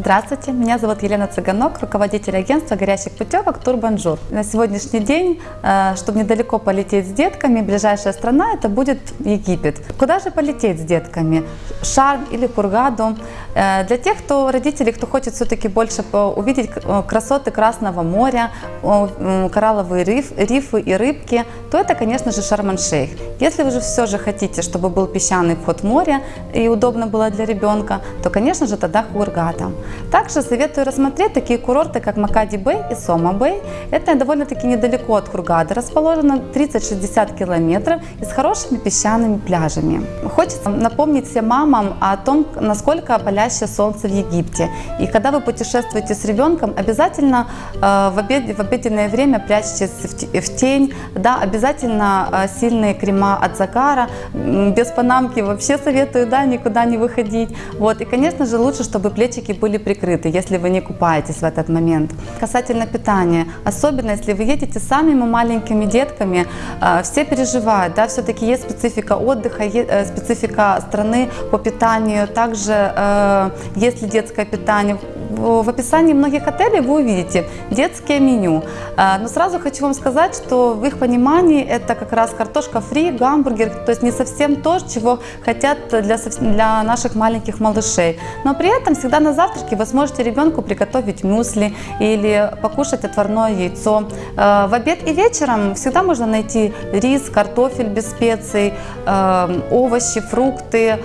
Здравствуйте, меня зовут Елена Цыганок, руководитель агентства горящих путевок Турбонжур. На сегодняшний день, э, чтобы недалеко полететь с детками, ближайшая страна это будет Египет. Куда же полететь с детками? Шарм или Хургаду? Э, для тех, кто родители, кто хочет все-таки больше увидеть э, красоты Красного моря, коралловые риф, рифы и рыбки, то это, конечно же, Шарм-Шейх. Если вы же все же хотите, чтобы был песчаный вход в море и удобно было для ребенка, то, конечно же, тогда Хургада. Также советую рассмотреть такие курорты, как Макади-Бэй и Сома-Бэй. Это довольно-таки недалеко от Хургады, расположено 30-60 километров и с хорошими песчаными пляжами. Хочется напомнить всем мамам о том, насколько палящее солнце в Египте. И когда вы путешествуете с ребенком, обязательно э, в, обед, в обеденное время прячьтесь в, тень, да, обязательно э, сильные крема от загара, без панамки вообще советую да, никуда не выходить. Вот. И, конечно же, лучше, чтобы плечики были прикрыты, если вы не купаетесь в этот момент. Касательно питания, особенно если вы едете с самыми маленькими детками, э, все переживают, да, все-таки есть специфика отдыха, э, специфика страны по питанию, также э, есть ли детское питание, в описании многих отелей вы увидите детское меню. А, но сразу хочу вам сказать, что в их понимании это как раз картошка фри, гамбургер, то есть не совсем то, чего хотят для, для наших маленьких малышей. Но при этом всегда на завтраке вы сможете ребенку приготовить мюсли или покушать отварное яйцо. А, в обед и вечером всегда можно найти рис, картофель без специй, а, овощи, фрукты,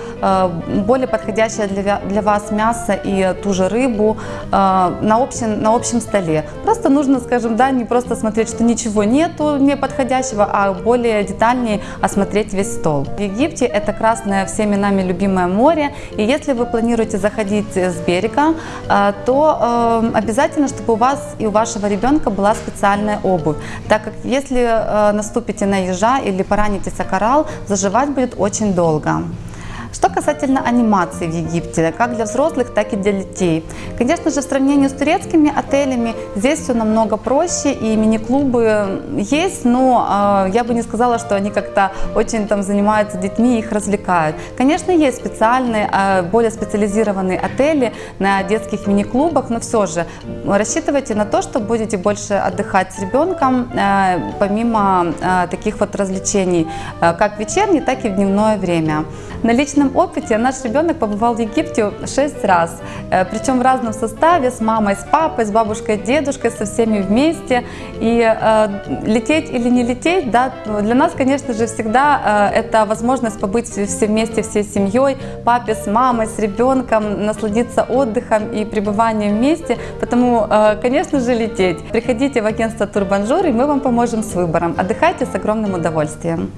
более подходящее для, для вас мясо и ту же рыбу, э, на, общем, на общем столе. Просто нужно, скажем, да, не просто смотреть, что ничего нету неподходящего, а более детальнее осмотреть весь стол. В Египте это красное всеми нами любимое море, и если вы планируете заходить с берега, э, то э, обязательно, чтобы у вас и у вашего ребенка была специальная обувь, так как если э, наступите на ежа или поранитесь о коралл, заживать будет очень долго. Что касательно анимации в Египте, как для взрослых, так и для детей. Конечно же, в сравнении с турецкими отелями здесь все намного проще, и мини-клубы есть, но э, я бы не сказала, что они как-то очень там занимаются детьми их развлекают. Конечно, есть специальные, э, более специализированные отели на детских мини-клубах, но все же рассчитывайте на то, что будете больше отдыхать с ребенком, э, помимо э, таких вот развлечений, э, как вечерней, так и в дневное время. На личном опыте наш ребенок побывал в Египте 6 раз, э, причем в разном составе, с мамой, с папой, с бабушкой, дедушкой, со всеми вместе. И э, лететь или не лететь, да, для нас, конечно же, всегда э, это возможность побыть все вместе, всей семьей, папе с мамой, с ребенком, насладиться отдыхом и пребыванием вместе. Поэтому, э, конечно же, лететь. Приходите в агентство Турбонжур, и мы вам поможем с выбором. Отдыхайте с огромным удовольствием.